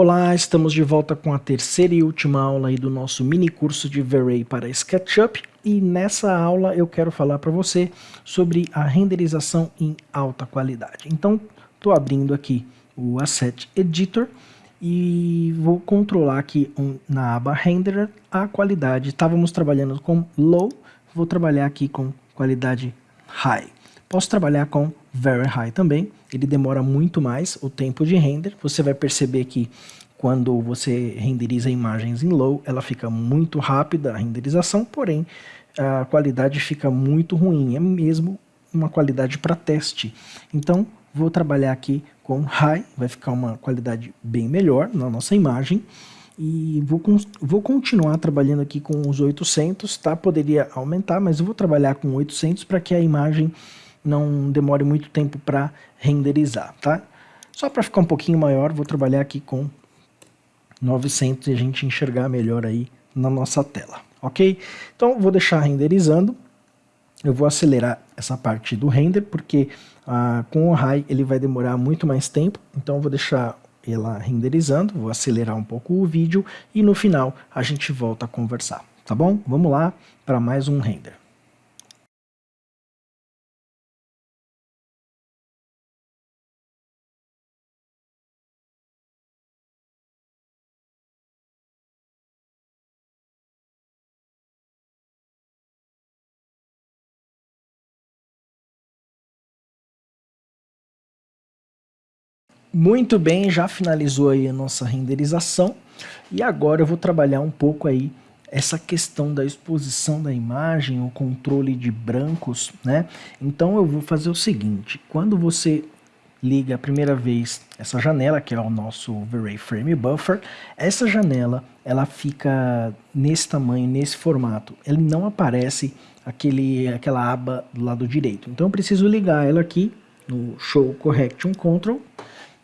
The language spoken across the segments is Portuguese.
Olá, estamos de volta com a terceira e última aula aí do nosso mini curso de V-Ray para SketchUp e nessa aula eu quero falar para você sobre a renderização em alta qualidade. Então, estou abrindo aqui o Asset Editor e vou controlar aqui na aba Renderer a qualidade. Estávamos trabalhando com Low, vou trabalhar aqui com qualidade High. Posso trabalhar com Very High também, ele demora muito mais o tempo de render. Você vai perceber que quando você renderiza imagens em low, ela fica muito rápida a renderização, porém a qualidade fica muito ruim, é mesmo uma qualidade para teste. Então vou trabalhar aqui com high, vai ficar uma qualidade bem melhor na nossa imagem. E vou, vou continuar trabalhando aqui com os 800, tá? Poderia aumentar, mas eu vou trabalhar com 800 para que a imagem não demore muito tempo para renderizar, tá? Só para ficar um pouquinho maior, vou trabalhar aqui com 900 e a gente enxergar melhor aí na nossa tela, ok? Então vou deixar renderizando, eu vou acelerar essa parte do render, porque ah, com o high ele vai demorar muito mais tempo, então vou deixar ela renderizando, vou acelerar um pouco o vídeo e no final a gente volta a conversar, tá bom? Vamos lá para mais um render. Muito bem, já finalizou aí a nossa renderização e agora eu vou trabalhar um pouco aí essa questão da exposição da imagem, o controle de brancos, né? Então eu vou fazer o seguinte, quando você liga a primeira vez essa janela, que é o nosso V-Ray Frame Buffer, essa janela ela fica nesse tamanho, nesse formato, ele não aparece aquele, aquela aba do lado direito. Então eu preciso ligar ela aqui no Show Correction Control,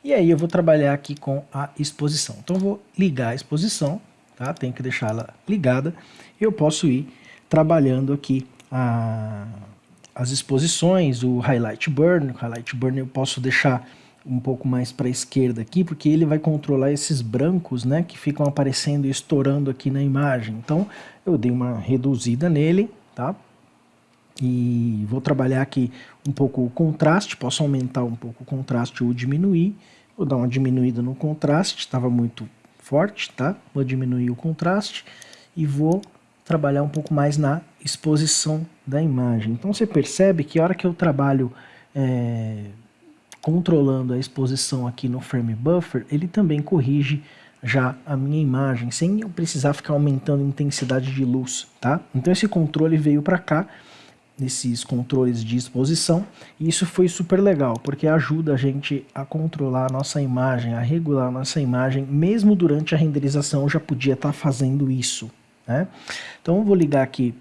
e aí eu vou trabalhar aqui com a exposição. Então vou ligar a exposição, tá? Tenho que deixar ela ligada. Eu posso ir trabalhando aqui a, as exposições, o Highlight Burn. O Highlight Burn eu posso deixar um pouco mais para a esquerda aqui, porque ele vai controlar esses brancos, né, que ficam aparecendo e estourando aqui na imagem. Então, eu dei uma reduzida nele, tá? E vou trabalhar aqui um pouco o contraste, posso aumentar um pouco o contraste ou diminuir. Vou dar uma diminuída no contraste, estava muito forte, tá? Vou diminuir o contraste e vou trabalhar um pouco mais na exposição da imagem. Então você percebe que a hora que eu trabalho é, controlando a exposição aqui no Frame Buffer, ele também corrige já a minha imagem, sem eu precisar ficar aumentando a intensidade de luz, tá? Então esse controle veio para cá, nesses controles de exposição e isso foi super legal porque ajuda a gente a controlar a nossa imagem, a regular a nossa imagem mesmo durante a renderização eu já podia estar tá fazendo isso né? então eu vou ligar aqui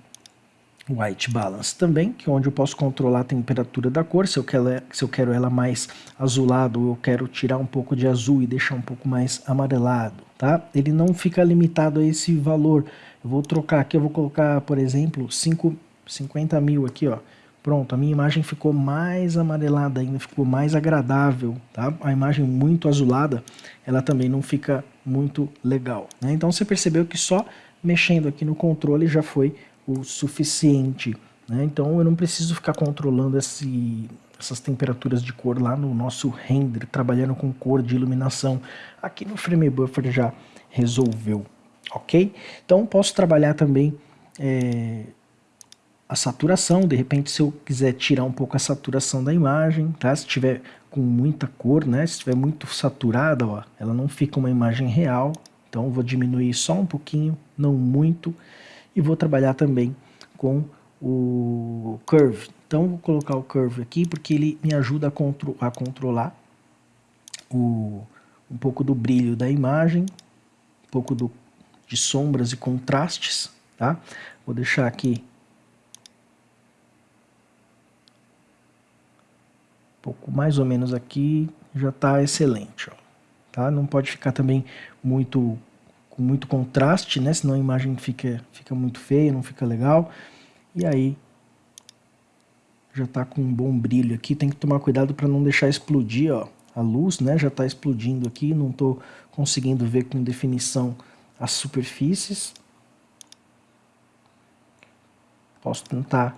o White Balance também, que é onde eu posso controlar a temperatura da cor, se eu quero, se eu quero ela mais azulado ou eu quero tirar um pouco de azul e deixar um pouco mais amarelado, tá? Ele não fica limitado a esse valor, eu vou trocar aqui, eu vou colocar, por exemplo, 5 50 mil aqui, ó. Pronto, a minha imagem ficou mais amarelada ainda, ficou mais agradável, tá? A imagem muito azulada, ela também não fica muito legal, né? Então você percebeu que só mexendo aqui no controle já foi o suficiente, né? Então eu não preciso ficar controlando esse, essas temperaturas de cor lá no nosso render, trabalhando com cor de iluminação. Aqui no Frame Buffer já resolveu, ok? Então posso trabalhar também... É, a saturação, de repente se eu quiser tirar um pouco a saturação da imagem, tá? Se tiver com muita cor, né? Se estiver muito saturada, ó, ela não fica uma imagem real. Então vou diminuir só um pouquinho, não muito. E vou trabalhar também com o Curve. Então vou colocar o Curve aqui porque ele me ajuda a, contro a controlar o, um pouco do brilho da imagem, um pouco do, de sombras e contrastes, tá? Vou deixar aqui pouco mais ou menos aqui já está excelente. Ó, tá? Não pode ficar também muito com muito contraste, né? senão a imagem fica, fica muito feia, não fica legal. E aí já está com um bom brilho aqui, tem que tomar cuidado para não deixar explodir ó, a luz, né? Já está explodindo aqui, não estou conseguindo ver com definição as superfícies. Posso tentar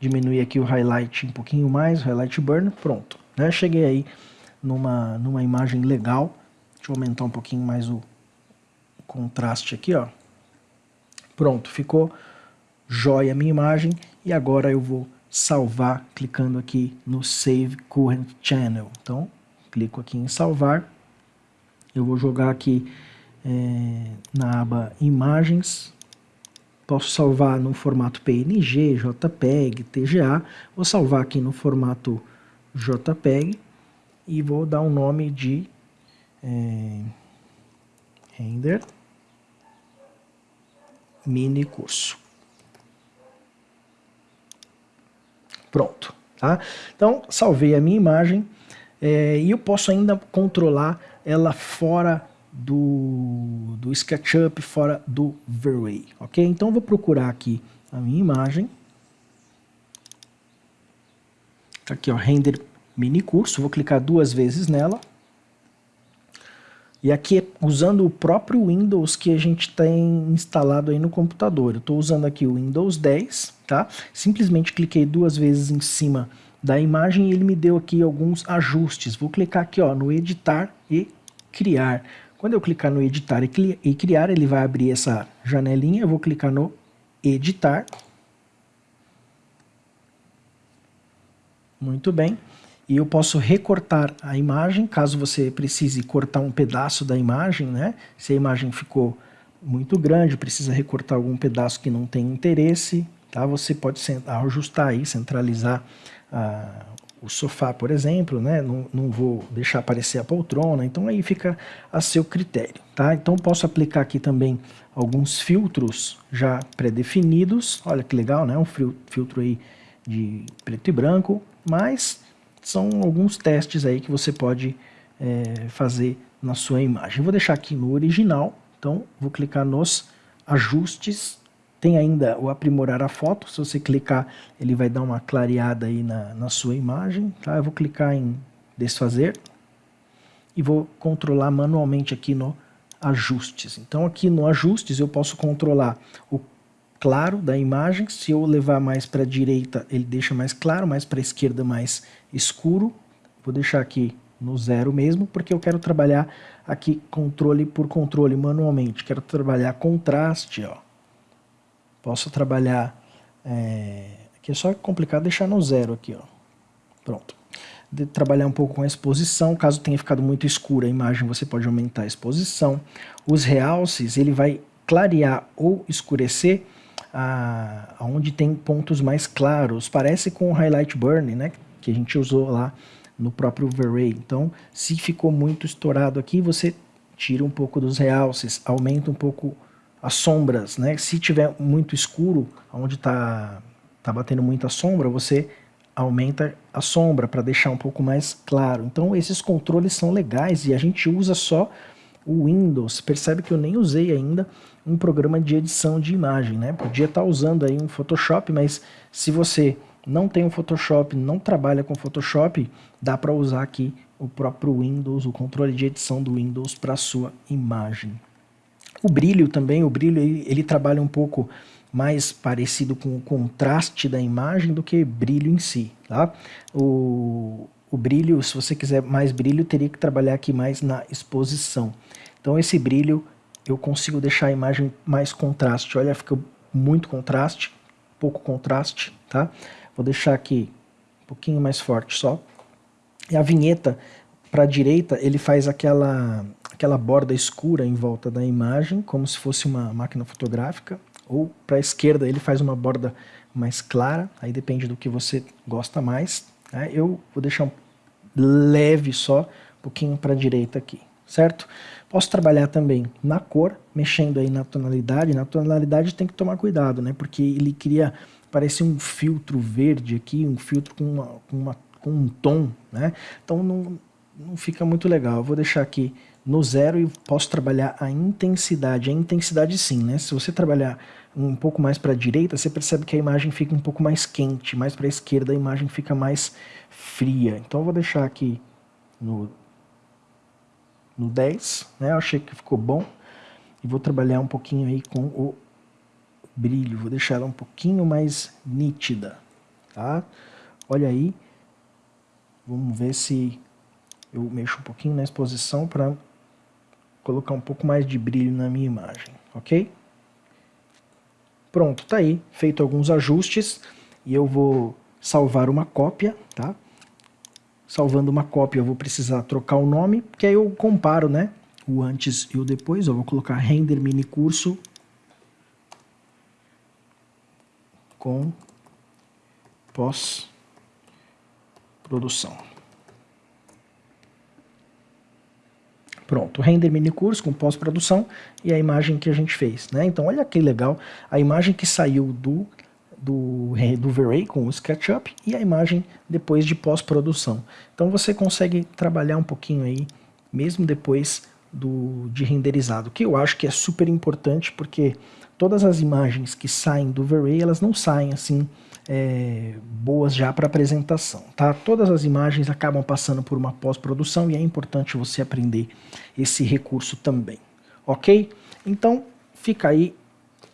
diminuir aqui o highlight um pouquinho mais, highlight burn, pronto. Né? Cheguei aí numa, numa imagem legal. Deixa eu aumentar um pouquinho mais o contraste aqui, ó. Pronto, ficou jóia a minha imagem. E agora eu vou salvar clicando aqui no Save Current Channel. Então, clico aqui em salvar. Eu vou jogar aqui é, na aba Imagens. Posso salvar no formato PNG, JPEG, TGA. Vou salvar aqui no formato JPEG e vou dar um nome de é, render mini curso. Pronto. Tá? Então, salvei a minha imagem é, e eu posso ainda controlar ela fora do, do SketchUp, fora do V-Ray, ok? Então, vou procurar aqui a minha imagem. Tá aqui, ó, render mini curso, vou clicar duas vezes nela. E aqui, usando o próprio Windows que a gente tem instalado aí no computador. Eu estou usando aqui o Windows 10, tá? Simplesmente cliquei duas vezes em cima da imagem e ele me deu aqui alguns ajustes. Vou clicar aqui ó, no editar e criar. Quando eu clicar no editar e criar, ele vai abrir essa janelinha. Eu vou clicar no editar. Muito bem e eu posso recortar a imagem, caso você precise cortar um pedaço da imagem, né? Se a imagem ficou muito grande, precisa recortar algum pedaço que não tem interesse, tá? Você pode ajustar aí, centralizar ah, o sofá, por exemplo, né? Não, não vou deixar aparecer a poltrona, então aí fica a seu critério, tá? Então posso aplicar aqui também alguns filtros já pré-definidos, olha que legal, né? Um filtro aí de preto e branco, mas são alguns testes aí que você pode é, fazer na sua imagem. Vou deixar aqui no original, então vou clicar nos ajustes, tem ainda o aprimorar a foto, se você clicar ele vai dar uma clareada aí na, na sua imagem, tá? Eu vou clicar em desfazer e vou controlar manualmente aqui no ajustes. Então aqui no ajustes eu posso controlar o claro da imagem. Se eu levar mais para a direita, ele deixa mais claro, mais para a esquerda, mais escuro. Vou deixar aqui no zero mesmo, porque eu quero trabalhar aqui controle por controle manualmente. Quero trabalhar contraste, ó. Posso trabalhar... É... Aqui é só complicado deixar no zero aqui, ó. Pronto. De trabalhar um pouco com a exposição, caso tenha ficado muito escura a imagem, você pode aumentar a exposição. Os realces, ele vai clarear ou escurecer a, onde tem pontos mais claros. Parece com o Highlight Burn, né, que a gente usou lá no próprio V-Ray. Então, se ficou muito estourado aqui, você tira um pouco dos realces, aumenta um pouco as sombras. Né? Se tiver muito escuro, onde está tá batendo muita sombra, você aumenta a sombra para deixar um pouco mais claro. Então esses controles são legais e a gente usa só o Windows. Percebe que eu nem usei ainda um programa de edição de imagem, né? Podia estar tá usando aí um Photoshop, mas se você não tem um Photoshop, não trabalha com Photoshop, dá para usar aqui o próprio Windows, o controle de edição do Windows para sua imagem. O brilho também, o brilho ele, ele, trabalha um pouco mais parecido com o contraste da imagem do que brilho em si, tá? O, o brilho, se você quiser mais brilho, teria que trabalhar aqui mais na exposição. Então esse brilho eu consigo deixar a imagem mais contraste. Olha, fica muito contraste, pouco contraste, tá? Vou deixar aqui um pouquinho mais forte só. E a vinheta, para a direita, ele faz aquela, aquela borda escura em volta da imagem, como se fosse uma máquina fotográfica. Ou para a esquerda, ele faz uma borda mais clara, aí depende do que você gosta mais. Né? Eu vou deixar um leve só, um pouquinho para a direita aqui, certo? Posso trabalhar também na cor, mexendo aí na tonalidade. Na tonalidade tem que tomar cuidado, né? Porque ele cria, parece um filtro verde aqui, um filtro com, uma, com, uma, com um tom, né? Então não, não fica muito legal. Eu vou deixar aqui no zero e posso trabalhar a intensidade. A intensidade sim, né? Se você trabalhar um pouco mais para a direita, você percebe que a imagem fica um pouco mais quente, mais para a esquerda a imagem fica mais fria. Então eu vou deixar aqui no, no 10, né? Eu achei que ficou bom. E vou trabalhar um pouquinho aí com o brilho, vou deixar ela um pouquinho mais nítida, tá? Olha aí, vamos ver se eu mexo um pouquinho na exposição para colocar um pouco mais de brilho na minha imagem, ok? Pronto, tá aí, feito alguns ajustes e eu vou salvar uma cópia, tá? Salvando uma cópia eu vou precisar trocar o nome, porque aí eu comparo, né? O antes e o depois, eu vou colocar render mini curso com pós-produção. Pronto, render mini curso com pós-produção e a imagem que a gente fez. Né? Então olha que legal, a imagem que saiu do, do, do V-Ray com o SketchUp e a imagem depois de pós-produção. Então você consegue trabalhar um pouquinho aí, mesmo depois do, de renderizado, que eu acho que é super importante porque todas as imagens que saem do V-Ray, elas não saem assim é, boas já para apresentação, tá? Todas as imagens acabam passando por uma pós-produção e é importante você aprender esse recurso também, ok? Então, fica aí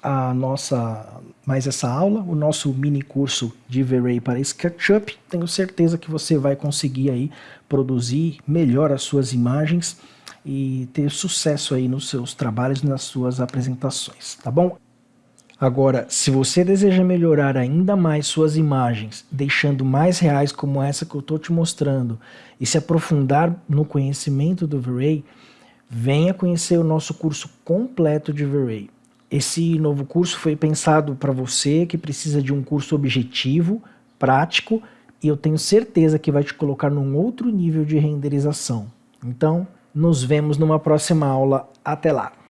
a nossa, mais essa aula, o nosso mini curso de V-Ray para SketchUp. Tenho certeza que você vai conseguir aí produzir melhor as suas imagens e ter sucesso aí nos seus trabalhos, nas suas apresentações, tá bom? Agora, se você deseja melhorar ainda mais suas imagens, deixando mais reais como essa que eu estou te mostrando, e se aprofundar no conhecimento do V-Ray, venha conhecer o nosso curso completo de V-Ray. Esse novo curso foi pensado para você que precisa de um curso objetivo, prático, e eu tenho certeza que vai te colocar num outro nível de renderização. Então, nos vemos numa próxima aula. Até lá!